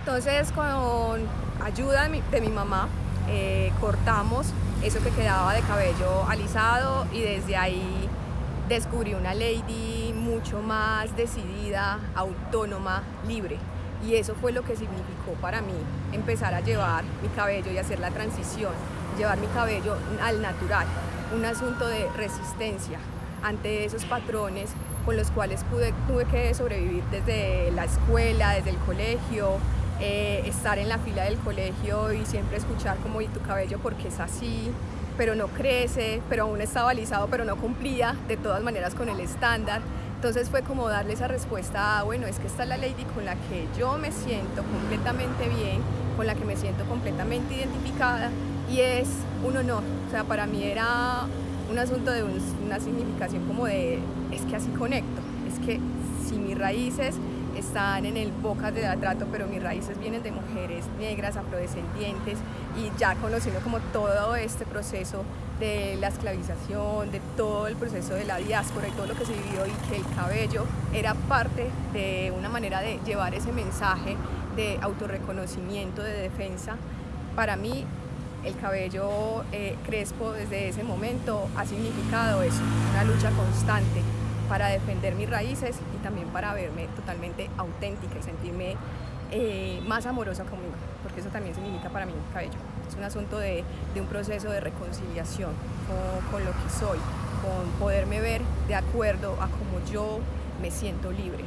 Entonces con ayuda de mi, mamá eh, cortamos eso que quedaba de cabello alisado y desde ahí descubrí una lady mucho más decidida, autónoma, libre. Y eso fue lo que significó para mí empezar a llevar mi cabello y hacer la transición, llevar mi cabello al natural, un asunto de resistencia ante esos patrones con los cuales pude, tuve que sobrevivir desde la escuela, desde el colegio, eh, estar en la fila del colegio y siempre escuchar como y tu cabello porque es así, pero no crece, pero aún estaba alisado, pero no cumplía de todas maneras con el estándar. Entonces fue como darle esa respuesta a, bueno, es que esta es la lady con la que yo me siento completamente bien, con la que me siento completamente identificada y es un honor. O sea, para mí era un asunto de una significación como de, es que así conecto, es que si mis raíces están en el Bocas de Trato, pero mis raíces vienen de mujeres negras, afrodescendientes y ya conociendo como todo este proceso de la esclavización, de todo el proceso de la diáspora y todo lo que se vivió y que el cabello era parte de una manera de llevar ese mensaje de autorreconocimiento, de defensa, para mí el cabello eh, crespo desde ese momento ha significado eso, una lucha constante para defender mis raíces y también para verme totalmente auténtica y sentirme eh, más amorosa conmigo, porque eso también significa para mí el cabello. Es un asunto de, un proceso de reconciliación con, con lo que soy, con poderme ver de acuerdo a cómo yo me siento libre.